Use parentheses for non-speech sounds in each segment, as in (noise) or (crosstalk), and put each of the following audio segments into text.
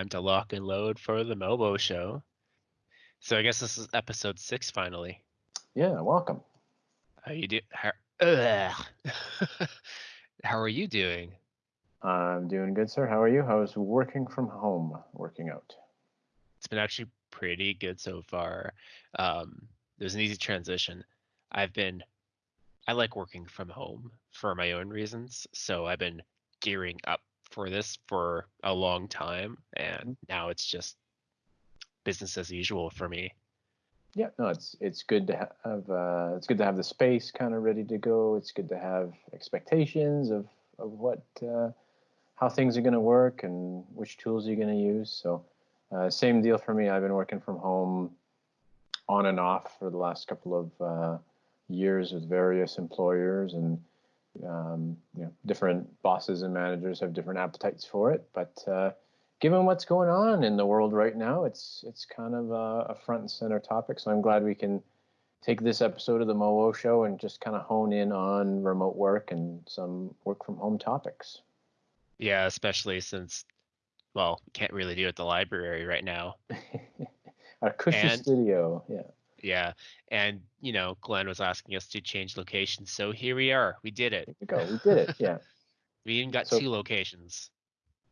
time to lock and load for the Mobo show. So I guess this is episode six finally. Yeah, welcome. How you do? How, (laughs) how are you doing? I'm doing good, sir. How are you? How's working from home working out? It's been actually pretty good so far. Um, it was an easy transition. I've been, I like working from home for my own reasons. So I've been gearing up for this for a long time, and now it's just business as usual for me. Yeah, no, it's it's good to have uh, it's good to have the space kind of ready to go. It's good to have expectations of of what uh, how things are going to work and which tools you're going to use. So, uh, same deal for me. I've been working from home on and off for the last couple of uh, years with various employers, and um, you know, different bosses and managers have different appetites for it. But uh, given what's going on in the world right now, it's it's kind of a, a, front and center topic. So I'm glad we can take this episode of the MOO show and just kind of hone in on remote work and some work from home topics. Yeah, especially since well, we can't really do it at the library right now. (laughs) Our cushy and, studio, yeah. Yeah, and you know, Glenn was asking us to change locations, so here we are. We did it. There we go. We did it. Yeah. (laughs) we even got so, two locations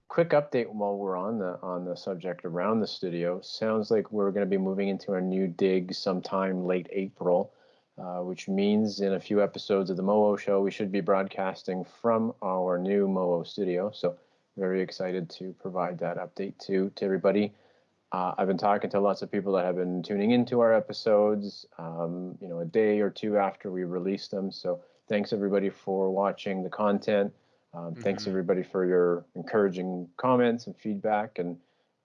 quick update while we're on the on the subject around the studio. Sounds like we're going to be moving into our new dig sometime late April, uh, which means in a few episodes of the Moo show we should be broadcasting from our new Moo studio. So very excited to provide that update to to everybody. Uh, I've been talking to lots of people that have been tuning into our episodes, um, you know, a day or two after we release them. So thanks everybody for watching the content. Um, mm-hmm. Thanks everybody for your encouraging comments and feedback. And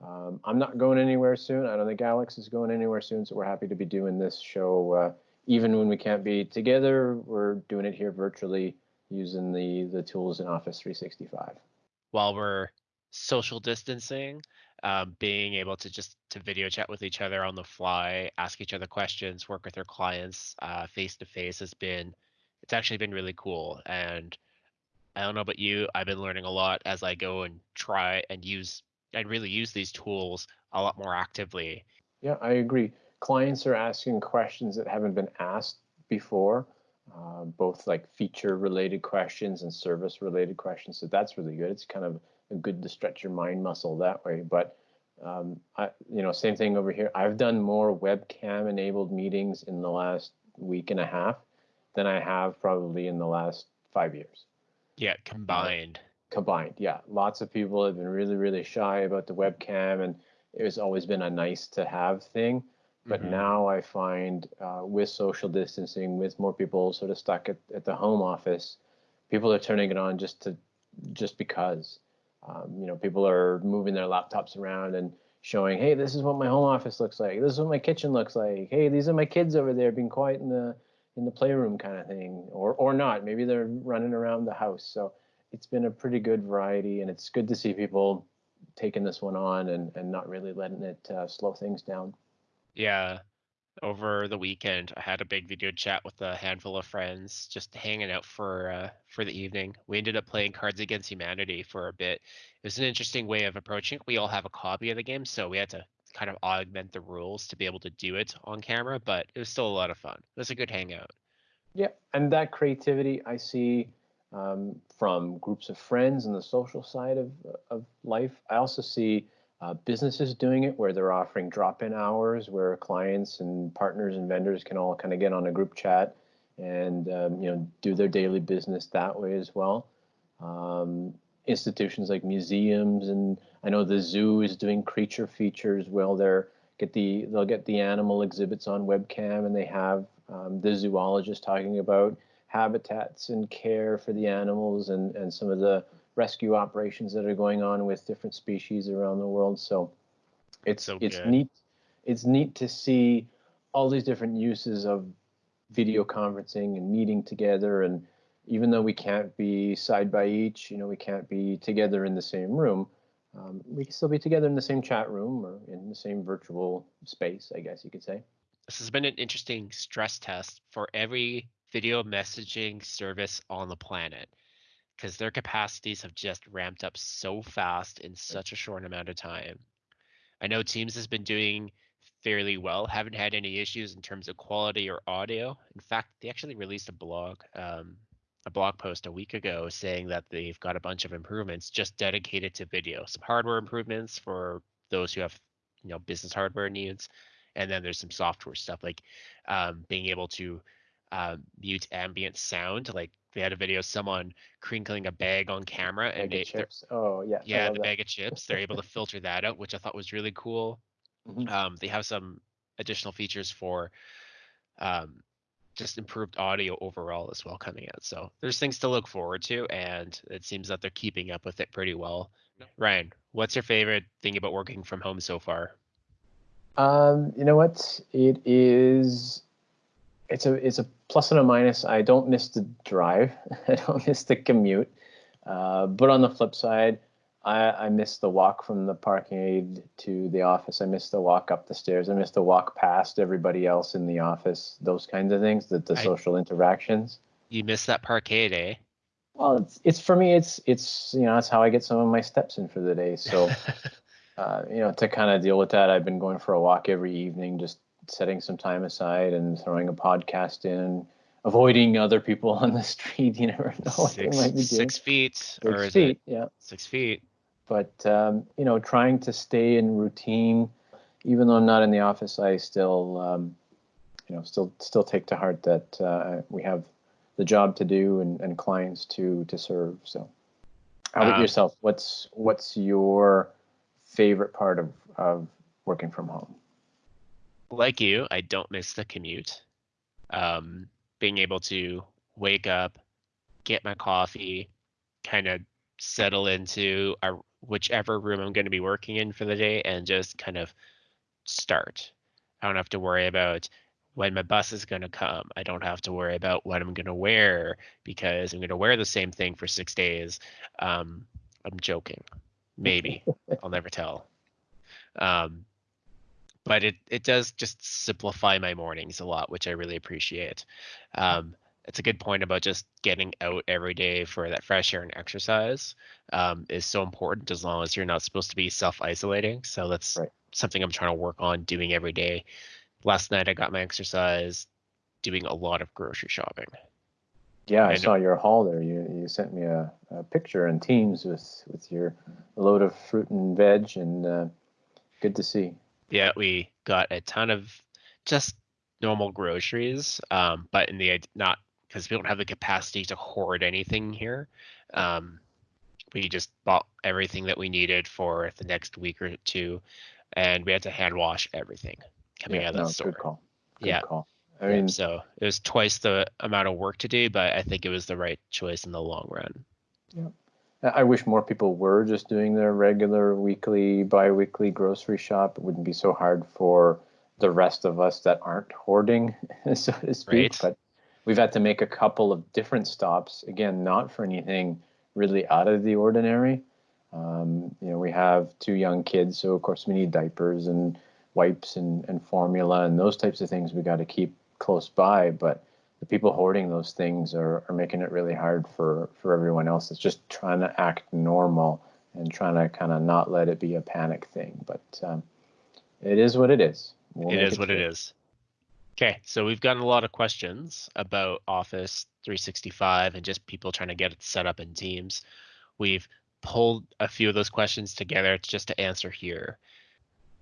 um, I'm not going anywhere soon. I don't think Alex is going anywhere soon. So we're happy to be doing this show. Uh, even when we can't be together, we're doing it here virtually using the, the tools in Office 365. While we're social distancing, um, being able to just to video chat with each other on the fly, ask each other questions, work with our clients face to face has been, it's actually been really cool. And I don't know about you. I've been learning a lot as I go and try and use and really use these tools a lot more actively. Yeah, I agree. Clients are asking questions that haven't been asked before, uh, both like feature related questions and service related questions. So that's really good. It's kind of good to stretch your mind muscle that way. But um, I, you know, same thing over here. I've done more webcam enabled meetings in the last week and a half than I have probably in the last five years. Yeah, combined. Combined, yeah. Lots of people have been really, really shy about the webcam, and it's always been a nice to have thing. But mm-hmm. now I find uh, with social distancing, with more people sort of stuck at, at the home office, people are turning it on just to just because. Um, you know, people are moving their laptops around and showing, hey, this is what my home office looks like. This is what my kitchen looks like. Hey, these are my kids over there being quiet in the in the playroom kind of thing, or or not. Maybe they're running around the house. So it's been a pretty good variety, and it's good to see people taking this one on and and not really letting it uh, slow things down. Yeah. Over the weekend, I had a big video chat with a handful of friends, just hanging out for uh, for the evening. We ended up playing Cards Against Humanity for a bit. It was an interesting way of approaching it. We all have a copy of the game, so we had to kind of augment the rules to be able to do it on camera, but it was still a lot of fun. It was a good hangout. Yeah, and that creativity I see um, from groups of friends and the social side of, of life. I also see uh, businesses doing it where they're offering drop-in hours where clients and partners and vendors can all kind of get on a group chat and um, you know do their daily business that way as well. Um, institutions like museums and I know the zoo is doing creature features. Well, they're get the they'll get the animal exhibits on webcam, and they have um, the zoologist talking about habitats and care for the animals and and some of the rescue operations that are going on with different species around the world. So it's so it's neat it's neat to see all these different uses of video conferencing and meeting together and even though we can't be side by each, you know, we can't be together in the same room, um, we can still be together in the same chat room or in the same virtual space, I guess you could say. This has been an interesting stress test for every video messaging service on the planet. Because their capacities have just ramped up so fast in such a short amount of time. I know Teams has been doing fairly well, haven't had any issues in terms of quality or audio. In fact, they actually released a blog, um, a blog post a week ago saying that they've got a bunch of improvements just dedicated to video, some hardware improvements for those who have, you know, business hardware needs, and then there's some software stuff like um, being able to uh, mute ambient sound. Like they had a video of someone crinkling a bag on camera, Bag and of they, they're- chips. Oh yeah. Yeah, the that. bag of chips. They're able to (laughs) filter that out, which I thought was really cool. Mhm. Um, they have some additional features for um, just improved audio overall as well coming out. So there's things to look forward to, and it seems that they're keeping up with it pretty well. Ryan, what's your favorite thing about working from home so far? Um, you know what? It is. It's a it's a plus and a minus. I don't miss the drive. (laughs) I don't miss the commute. Uh, but on the flip side, I, I miss the walk from the parkade to the office. I miss the walk up the stairs. I miss the walk past everybody else in the office. Those kinds of things. The the I- social interactions. You miss that parkade, eh? Well, it's it's for me. It's it's you know that's how I get some of my steps in for the day. So. (laughs) uh, you know, to kind of deal with that, I've been going for a walk every evening, just setting some time aside and throwing a podcast in, avoiding other people (laughs) on the street. You never know what six, they might be doing. six feet, or Six is feet, yeah. six feet? But um, you know, trying to stay in routine, even though I'm not in the office, I still, um, you know, still still take to heart that uh, we have the job to do and, and clients to to serve. So, how about Um, yourself? What's what's your favorite part of of working from home? Like you, I don't miss the commute. Um, being able to wake up, get my coffee, kind of settle into a, whichever room I'm going to be working in for the day, and just kind of start. I don't have to worry about when my bus is going to come. I don't have to worry about what I'm going to wear because I'm going to wear the same thing for six days. Um, I'm joking. Maybe. (laughs) I'll never tell. Um, but it it does just simplify my mornings a lot, which I really appreciate. Um, it's a good point about just getting out every day for that fresh air and exercise um, is so important as long as you're not supposed to be self isolating. So that's Right. something I'm trying to work on doing every day. Last night I got my exercise doing a lot of grocery shopping. Yeah, I, I saw your haul there. You you sent me a, a picture in Teams with with your load of fruit and veg, and uh, good to see. Yeah, we got a ton of just normal groceries, um, but in the not because we don't have the capacity to hoard anything here. Um, we just bought everything that we needed for the next week or two, and we had to hand wash everything coming yeah, out of no, store. good call. Good Yeah. call. I mean, so it was twice the amount of work to do, but I think it was the right choice in the long run. I I wish more people were just doing their regular weekly, bi-weekly grocery shop. It wouldn't be so hard for the rest of us that aren't hoarding, (laughs) so to speak. Right. But we've had to make a couple of different stops. Again, not for anything really out of the ordinary. Um, you know, we have two young kids, so of course we need diapers and wipes and, and formula and those types of things we got to keep close by. But the people hoarding those things are, are making it really hard for, for everyone else that's just trying to act normal and trying to kind of not let it be a panic thing. But um, it is what it is. We'll it what it through. is. Okay, so we've gotten a lot of questions about Office 365 and just people trying to get it set up in Teams. We've pulled a few of those questions together just to answer here.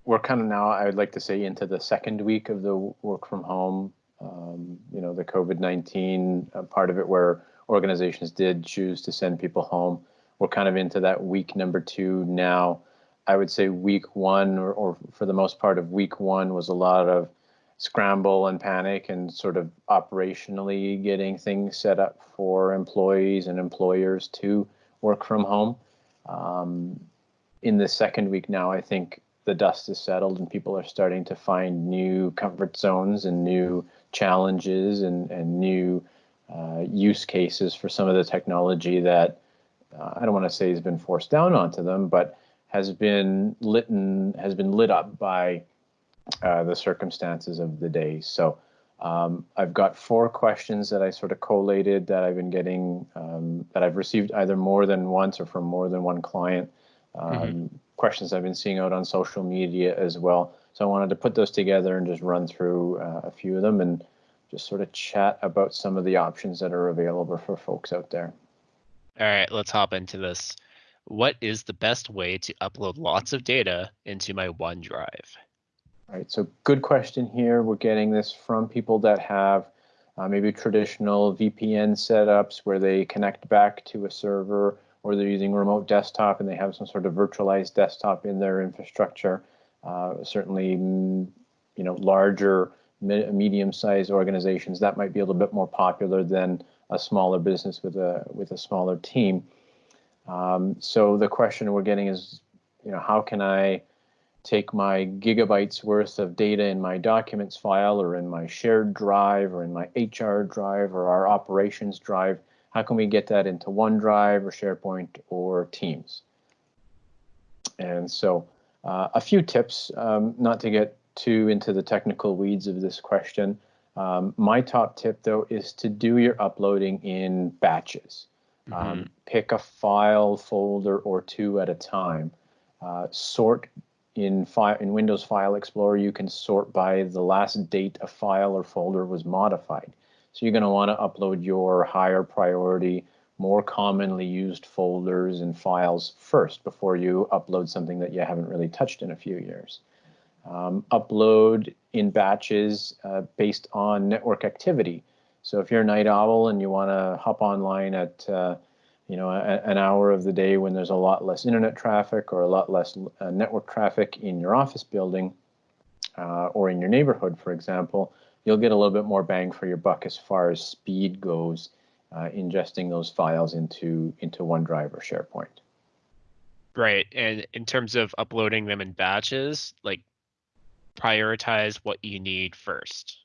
We're kind of now, I would like to say, into the second week of the work from home. Um, you know, the COVID 19 uh, part of it where organizations did choose to send people home. We're kind of into that week number two now. I would say week one, or, or for the most part of week one, was a lot of scramble and panic and sort of operationally getting things set up for employees and employers to work from home. Um, in the second week now, I think the dust is settled and people are starting to find new comfort zones and new challenges and, and new uh, use cases for some of the technology that uh, I don't want to say has been forced down onto them, but has been lit and has been lit up by uh, the circumstances of the day. So Um, I've got four questions that I sort of collated that I've been getting um, that I've received either more than once or from more than one client. Um, mm-hmm. Questions I've been seeing out on social media as well. So I wanted to put those together and just run through uh, a few of them and just sort of chat about some of the options that are available for folks out there. All right, let's hop into this. What is the best way to upload lots of data into my OneDrive? All right, so good question here. We're getting this from people that have uh, maybe traditional VPN setups where they connect back to a server or they're using remote desktop and they have some sort of virtualized desktop in their infrastructure. Uh, certainly, mm, you know, larger, medium-sized organizations that might be a little bit more popular than a smaller business with a with a smaller team. Um, so the question we're getting is, you know, how can I take my gigabytes worth of data in my documents file or in my shared drive or in my HR drive or our operations drive? How can we get that into OneDrive or SharePoint or Teams? And so uh, a few tips, um, not to get too into the technical weeds of this question. Um, my top tip though is to do your uploading in batches. Um, mm-hmm. Um, pick a file folder or two at a time. Uh, sort in file in Windows File Explorer. You can sort by the last date a file or folder was modified. So you're going to want to upload your higher priority, more commonly used folders and files first before you upload something that you haven't really touched in a few years. Um, upload in batches uh, based on network activity. So if you're a night owl and you want to hop online at uh, you know a, an hour of the day when there's a lot less internet traffic or a lot less uh, network traffic in your office building uh, or in your neighborhood, for example, you'll get a little bit more bang for your buck as far as speed goes, uh, ingesting those files into into OneDrive or SharePoint. Right, and in terms of uploading them in batches, like prioritize what you need first.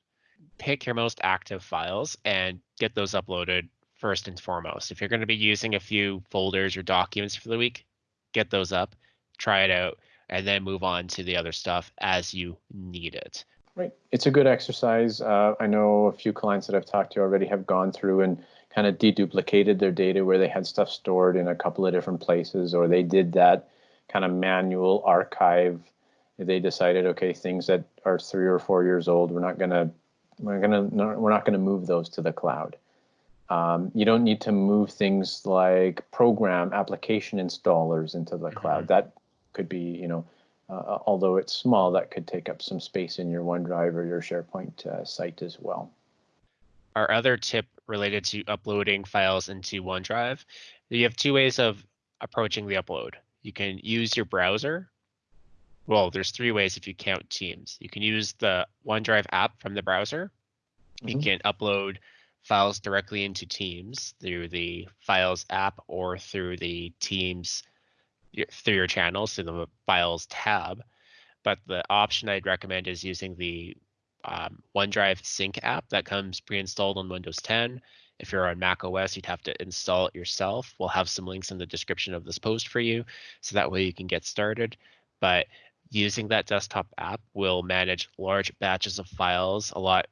Pick your most active files and get those uploaded first and foremost. If you're going to be using a few folders or documents for the week, get those up, try it out, and then move on to the other stuff as you need it. Right. It's a good exercise. Uh, I know a few clients that I've talked to already have gone through and kind of deduplicated their data where they had stuff stored in a couple of different places, or they did that kind of manual archive they decided, okay, things that are three or four years old, we're not gonna we're gonna we're not gonna move those to the cloud. Um, you don't need to move things like program application installers into the mm-hmm. cloud. That could be, you know, uh, although it's small, that could take up some space in your OneDrive or your SharePoint uh, site as well. Our other tip related to uploading files into OneDrive, you have two ways of approaching the upload. You can use your browser well, there's three ways if you count Teams. You can use the OneDrive app from the browser. Mm-hmm. You can upload files directly into Teams through the Files app or through the Teams through your channels through the Files tab. But the option I'd recommend is using the um, OneDrive Sync app that comes pre-installed on Windows 10. If you're on Mac OS, you'd have to install it yourself. We'll have some links in the description of this post for you, so that way you can get started. But using that desktop app will manage large batches of files a lot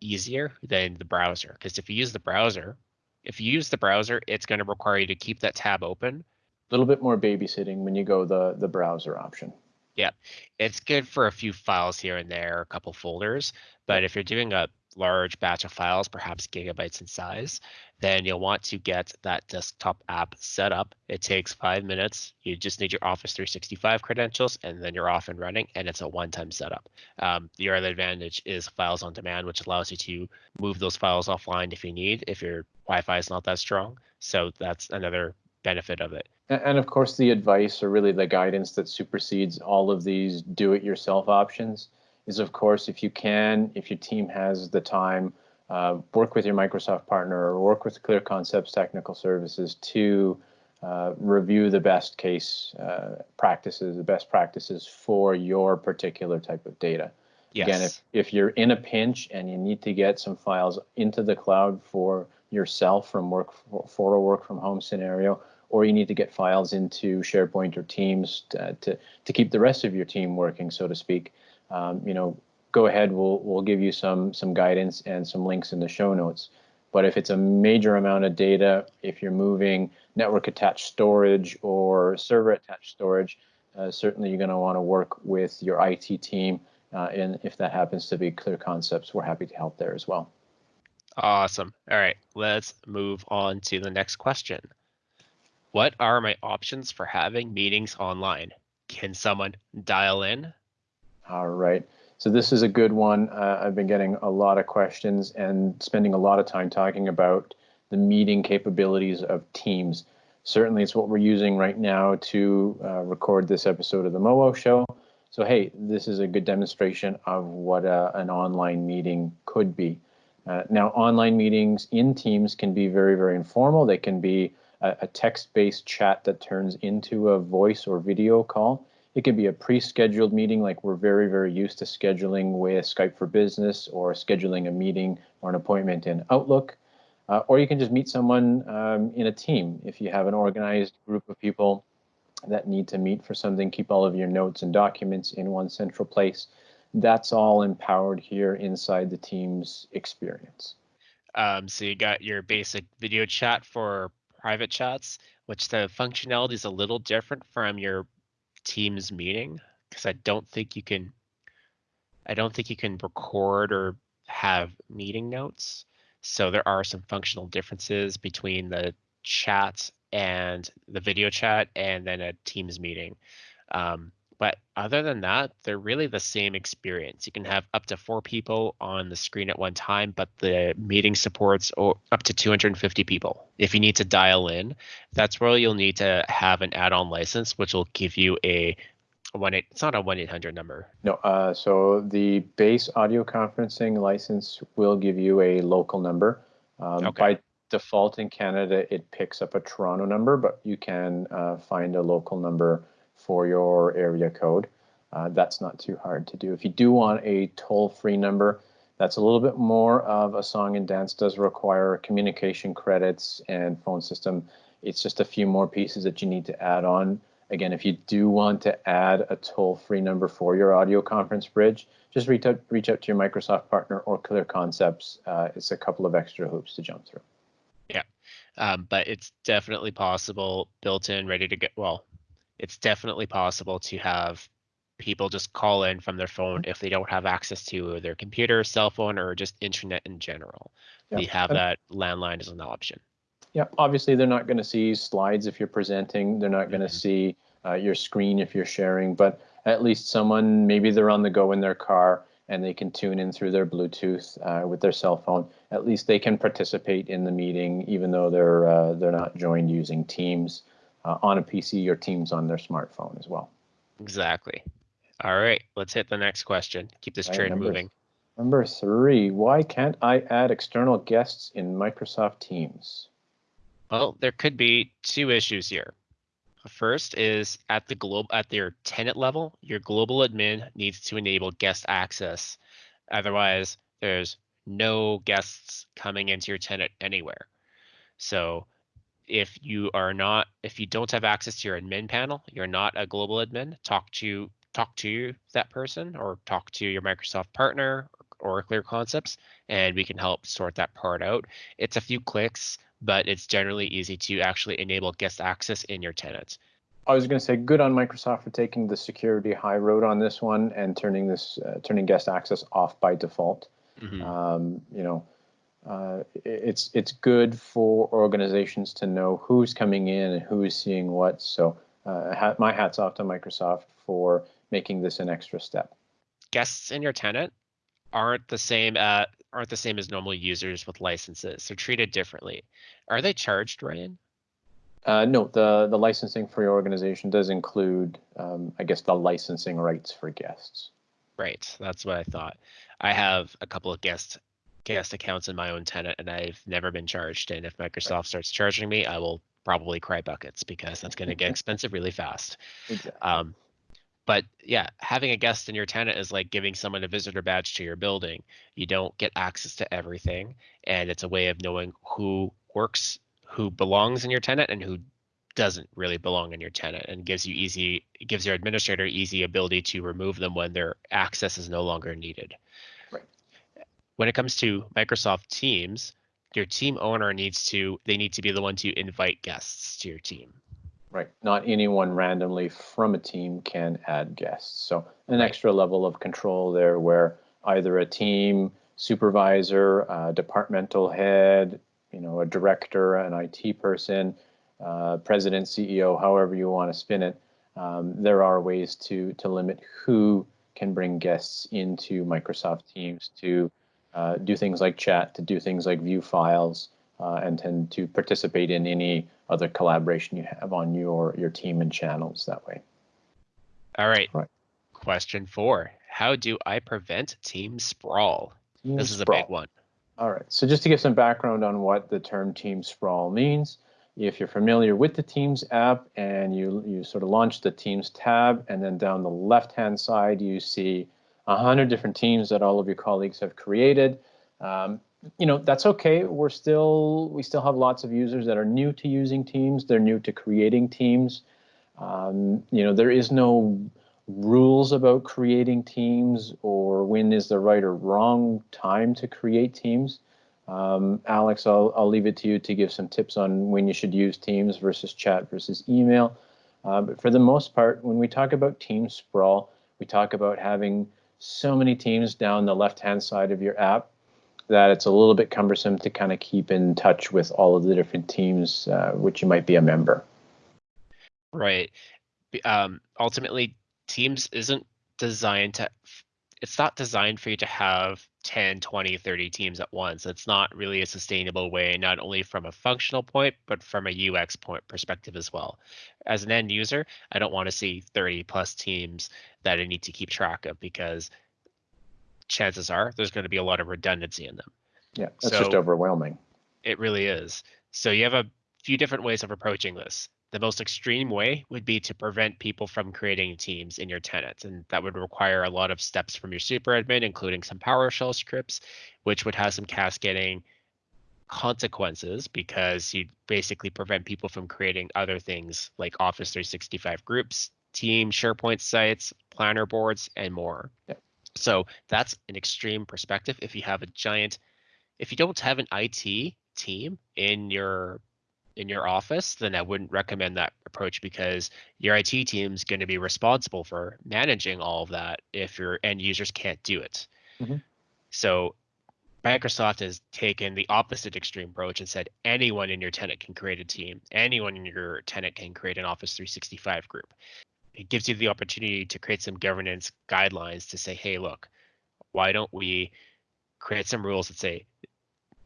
easier than the browser. Because if you use the browser, if you use the browser, it's going to require you to keep that tab open. A little bit more babysitting when you go the the browser option. Yeah, it's good for a few files here and there, a couple folders. But if you're doing a large batch of files, perhaps gigabytes in size, then you'll want to get that desktop app set up. It takes five minutes. You just need your Office 365 credentials, and then you're off and running, and it's a one-time setup. Um, the other advantage is Files on Demand, which allows you to move those files offline if you need, if your Wi-Fi is not that strong. So that's another benefit of it. And of course, the advice or really the guidance that supersedes all of these do-it-yourself options is, of course, if you can, if your team has the time, uh, work with your Microsoft partner or work with Clear Concepts Technical Services to uh, review the best case uh, practices, the best practices for your particular type of data. Yes. Again, if, if you're in a pinch and you need to get some files into the cloud for yourself from work for, for a work from home scenario, or you need to get files into SharePoint or Teams to, to, to keep the rest of your team working, so to speak, um, you know, go ahead. We'll we'll give you some some guidance and some links in the show notes. But if it's a major amount of data, if you're moving network attached storage or server attached storage, uh, certainly you're going to want to work with your IT team. Uh, and if that happens to be clear concepts, we're happy to help there as well. Awesome. All right, let's move on to the next question. What are my options for having meetings online? Can someone dial in? All right. So this is a good one. Uh, I've been getting a lot of questions and spending a lot of time talking about the meeting capabilities of Teams. Certainly, it's what we're using right now to uh, record this episode of the MOO show. So, hey, this is a good demonstration of what uh, an online meeting could be. Uh, now, online meetings in Teams can be very, very informal. They can be a, a text-based chat that turns into a voice or video call. It can be a pre-scheduled meeting like we're very, very used to scheduling with Skype for Business or scheduling a meeting or an appointment in Outlook. Uh, or you can just meet someone um, in a team. If you have an organized group of people that need to meet for something, keep all of your notes and documents in one central place that's all empowered here inside the team's experience. Um, so you got your basic video chat for private chats, which the functionality is a little different from your Teams meeting because I don't think you can. I don't think you can record or have meeting notes. So there are some functional differences between the chat and the video chat and then a Teams meeting. Um, but other than that, they're really the same experience. You can have up to four people on the screen at one time, but the meeting supports up to 250 people. If you need to dial in, that's where you'll need to have an add-on license, which will give you a one eight. It's not a one eight hundred number. No. Uh, so the base audio conferencing license will give you a local number. Um, okay. By default in Canada, it picks up a Toronto number, but you can uh, find a local number for your area code. Uh, that's not too hard to do. If you do want a toll-free number, that's a little bit more of a song and dance does require communication credits and phone system. It's just a few more pieces that you need to add on. Again, if you do want to add a toll-free number for your audio conference bridge, just reach out, reach out to your Microsoft partner or Clear Concepts. Uh, it's a couple of extra hoops to jump through. Yeah, um, but it's definitely possible, built in, ready to get. Well, it's definitely possible to have people just call in from their phone if they don't have access to their computer, cell phone, or just internet in general. Yeah. We have that landline as an option. Yeah, obviously they're not going to see slides if you're presenting. They're not going to mm-hmm. see uh, your screen if you're sharing, but at least someone, maybe they're on the go in their car and they can tune in through their Bluetooth uh, with their cell phone. At least they can participate in the meeting, even though they're uh, they're not joined using Teams uh, on a PC or Teams on their smartphone as well. Exactly. All right, let's hit the next question. Keep this train number, moving. Number three, why can't I add external guests in Microsoft Teams? Well, there could be two issues here. First is at the globe at their tenant level, your global admin needs to enable guest access. Otherwise, there's no guests coming into your tenant anywhere. So if you are not if you don't have access to your admin panel you're not a global admin talk to talk to that person or talk to your microsoft partner or clear concepts and we can help sort that part out it's a few clicks but it's generally easy to actually enable guest access in your tenant I was going to say good on Microsoft for taking the security high road on this one and turning this uh, turning guest access off by default. Mm-hmm. Um, you know, uh, it's it's good for organizations to know who's coming in and who is seeing what. So uh, my hats off to Microsoft for making this an extra step. Guests in your tenant aren't the same uh, aren't the same as normal users with licenses. They're treated differently. Are they charged, Ryan? Uh, no, the the licensing for your organization does include, um, I guess, the licensing rights for guests. Right, that's what I thought. I have a couple of guest guest accounts in my own tenant and I've never been charged. And if Microsoft right. starts charging me, I will probably cry buckets because that's going to get (laughs) expensive really fast. Exactly. Um, but yeah, having a guest in your tenant is like giving someone a visitor badge to your building. You don't get access to everything, and it's a way of knowing who works, who belongs in your tenant, and who doesn't really belong in your tenant and gives you easy gives your administrator easy ability to remove them when their access is no longer needed. Right. When it comes to Microsoft Teams, your team owner needs to they need to be the one to invite guests to your team. Right. Not anyone randomly from a team can add guests. So an extra level of control there where either a team supervisor, a departmental head, you know, a director, an IT person, uh, president, CEO, however you want to spin it, um, there are ways to to limit who can bring guests into Microsoft Teams to uh, do things like chat, to do things like view files, uh, and tend to participate in any other collaboration you have on your your team and channels that way. All right. Right. Question four: How do I prevent team sprawl? Team this is sprawl. a big one. All right. So just to give some background on what the term team sprawl means, if you're familiar with the Teams app and you you sort of launch the Teams tab, and then down the left-hand side you see a hundred different teams that all of your colleagues have created. Um, you know that's okay. We're still we still have lots of users that are new to using Teams. They're new to creating teams. Um, you know there is no rules about creating teams or when is the right or wrong time to create teams. Um, Alex, I'll, I'll leave it to you to give some tips on when you should use Teams versus chat versus email. Uh, but for the most part, when we talk about team sprawl, we talk about having so many teams down the left-hand side of your app that it's a little bit cumbersome to kind of keep in touch with all of the different teams uh, which you might be a member. Right. Um, ultimately, Teams isn't designed to, it's not designed for you to have 10, 20, 30 teams at once. It's not really a sustainable way, not only from a functional point, but from a UX point perspective as well. As an end user, I don't want to see 30 plus teams that I need to keep track of because chances are there's going to be a lot of redundancy in them. Yeah, that's just overwhelming. It really is. So you have a few different ways of approaching this. The most extreme way would be to prevent people from creating teams in your tenants, and that would require a lot of steps from your super admin, including some PowerShell scripts, which would have some cascading consequences because you basically prevent people from creating other things like Office 365 groups, team SharePoint sites, planner boards, and more. Yep. So that's an extreme perspective. If you have a giant, if you don't have an IT team in your in your office, then I wouldn't recommend that approach because your IT team is going to be responsible for managing all of that if your end users can't do it. Mhm. So Microsoft has taken the opposite extreme approach and said anyone in your tenant can create a team. Anyone in your tenant can create an Office 365 group. It gives you the opportunity to create some governance guidelines to say, hey, look, why don't we create some rules that say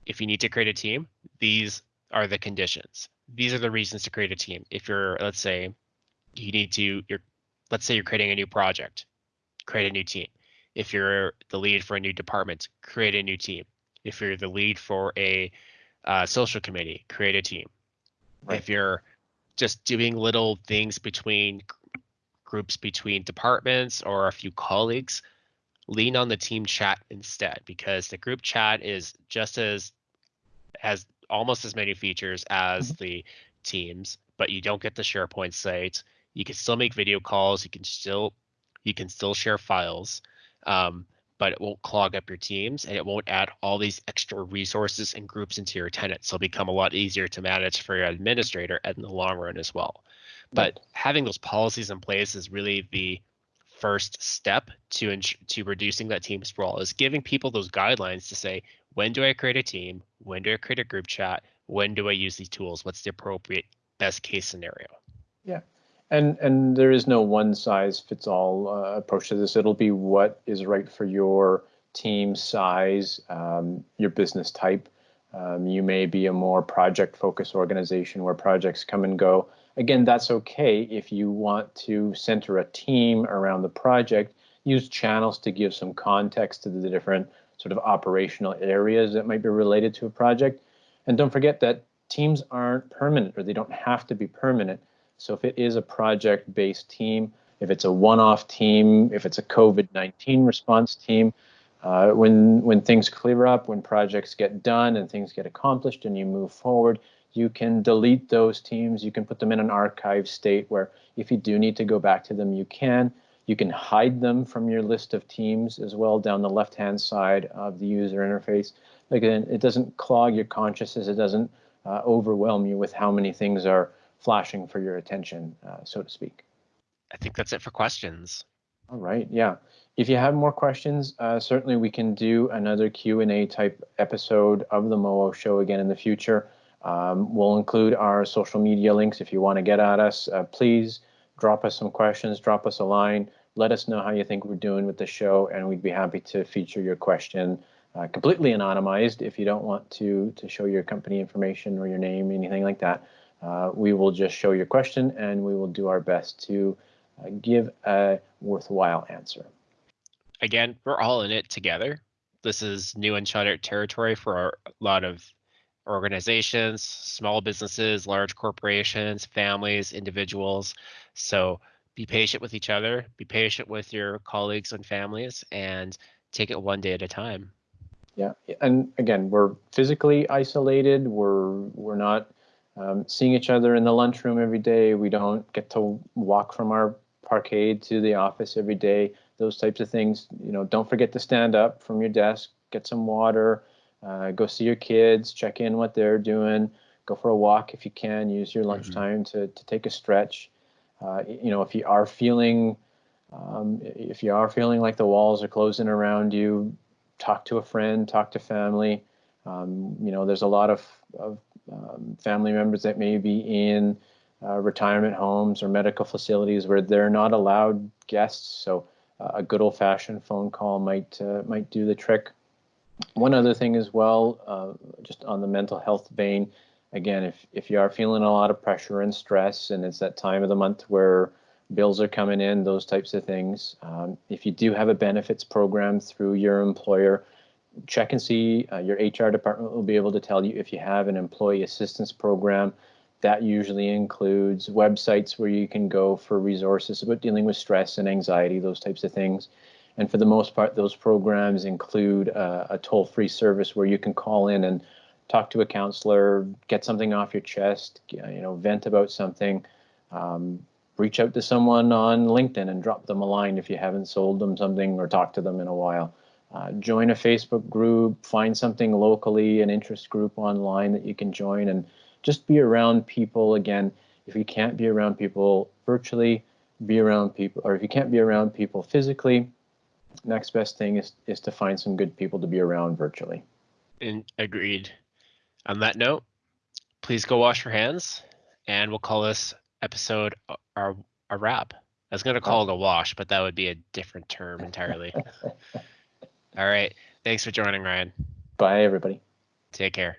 if you need to create a team, these are the conditions. These are the reasons to create a team. If you're, let's say, you need to, you're, let's say you're creating a new project, create a new team. If you're the lead for a new department, create a new team. If you're the lead for a uh, social committee, create a team. Right. If you're just doing little things between groups between departments or a few colleagues, lean on the team chat instead because the group chat is just as has almost as many features as the teams, but you don't get the SharePoint site. You can still make video calls. You can still you can still share files, um, but it won't clog up your teams and it won't add all these extra resources and groups into your tenant. So it'll become a lot easier to manage for your administrator in the long run as well. But having those policies in place is really the first step to to reducing that team sprawl is giving people those guidelines to say when do I create a team, when do I create a group chat, when do I use these tools, what's the appropriate best case scenario. Yeah. And and there is no one size fits all uh, approach to this. It'll be what is right for your team size, um, your business type. Um, you may be a more project focused organization where projects come and go. Again, that's okay if you want to center a team around the project. Use channels to give some context to the different sort of operational areas that might be related to a project. And don't forget that teams aren't permanent or they don't have to be permanent. So if it is a project-based team, if it's a one-off team, if it's a COVID-19 response team, uh, when when things clear up, when projects get done and things get accomplished and you move forward, you can delete those teams. You can put them in an archive state where if you do need to go back to them, you can. You can hide them from your list of teams as well down the left-hand side of the user interface. Again, it doesn't clog your consciousness. It doesn't uh, overwhelm you with how many things are flashing for your attention, uh, so to speak. I think that's it for questions. All right, yeah. If you have more questions, uh, certainly we can do another Q&A type episode of the MOO show again in the future. Um, we'll include our social media links if you want to get at us. Uh, please drop us some questions, drop us a line, let us know how you think we're doing with the show, and we'd be happy to feature your question uh, completely anonymized if you don't want to to show your company information or your name, anything like that. Uh, we will just show your question and we will do our best to uh, give a worthwhile answer. Again, we're all in it together. This is new and uncharted territory for a lot of organizations, small businesses, large corporations, families, individuals. So be patient with each other, be patient with your colleagues and families, and take it one day at a time. Yeah, and again, we're physically isolated. We're we're not um, seeing each other in the lunchroom every day. We don't get to walk from our parkade to the office every day. Those types of things. You know, don't forget to stand up from your desk, get some water, uh, go see your kids, check in what they're doing, go for a walk if you can. Use your mm-hmm. lunchtime mm-hmm. to to take a stretch. Uh, you know, if you are feeling um, if you are feeling like the walls are closing around you, talk to a friend, talk to family. Um, you know, there's a lot of, of um, family members that may be in uh, retirement homes or medical facilities where they're not allowed guests. So uh, a good old-fashioned phone call might uh, might do the trick. One other thing as well, uh, just on the mental health vein, again, if if you are feeling a lot of pressure and stress, and it's that time of the month where bills are coming in, those types of things. Um, if you do have a benefits program through your employer, check and see. Uh, your HR department will be able to tell you if you have an employee assistance program. That usually includes websites where you can go for resources about dealing with stress and anxiety, those types of things. And for the most part, those programs include uh, a toll free service where you can call in and talk to a counselor, get something off your chest, you know, vent about something. Um, reach out to someone on LinkedIn and drop them a line if you haven't sold them something or talked to them in a while. Uh, join a Facebook group, find something locally, an interest group online that you can join, and just be around people. Again, if you can't be around people virtually, be around people, or if you can't be around people physically, next best thing is, is to find some good people to be around virtually. And agreed. On that note, please go wash your hands, and we'll call this episode a, a wrap. I was going to call it a wash, but that would be a different term entirely. (laughs) All right. Thanks for joining, Ryan. Bye, everybody. Take care.